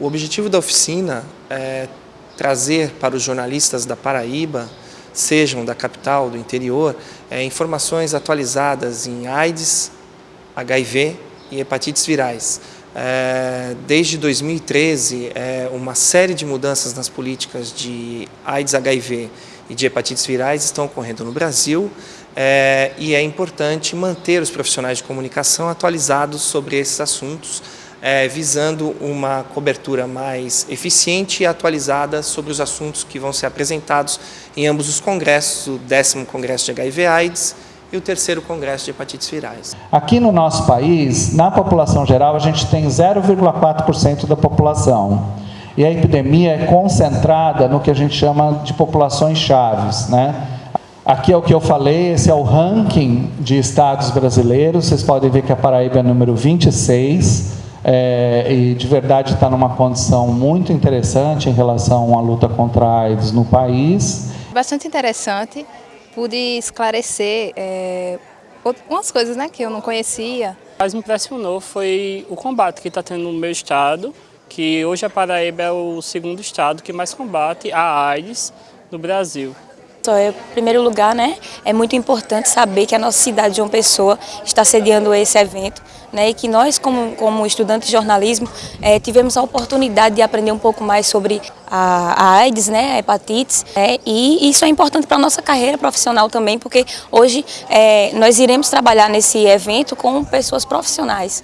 O objetivo da oficina é trazer para os jornalistas da Paraíba, sejam da capital, do interior, é, informações atualizadas em AIDS, HIV e hepatites virais. É, desde 2013, é, uma série de mudanças nas políticas de AIDS, HIV e de hepatites virais estão ocorrendo no Brasil é, e é importante manter os profissionais de comunicação atualizados sobre esses assuntos, é, visando uma cobertura mais eficiente e atualizada sobre os assuntos que vão ser apresentados em ambos os congressos, o décimo congresso de HIV AIDS e o terceiro congresso de hepatites virais. Aqui no nosso país, na população geral, a gente tem 0,4% da população. E a epidemia é concentrada no que a gente chama de populações chaves, né? Aqui é o que eu falei, esse é o ranking de estados brasileiros, vocês podem ver que a Paraíba é número 26, é, e de verdade está numa condição muito interessante em relação à luta contra a AIDS no país. Bastante interessante, pude esclarecer é, umas coisas né, que eu não conhecia. O que mais me impressionou foi o combate que está tendo no meu estado, que hoje a Paraíba é o segundo estado que mais combate a AIDS no Brasil. Em primeiro lugar, né, é muito importante saber que a nossa cidade de João Pessoa está sediando esse evento né, e que nós, como, como estudantes de jornalismo, é, tivemos a oportunidade de aprender um pouco mais sobre a, a AIDS, né, a hepatites, é, e isso é importante para a nossa carreira profissional também, porque hoje é, nós iremos trabalhar nesse evento com pessoas profissionais.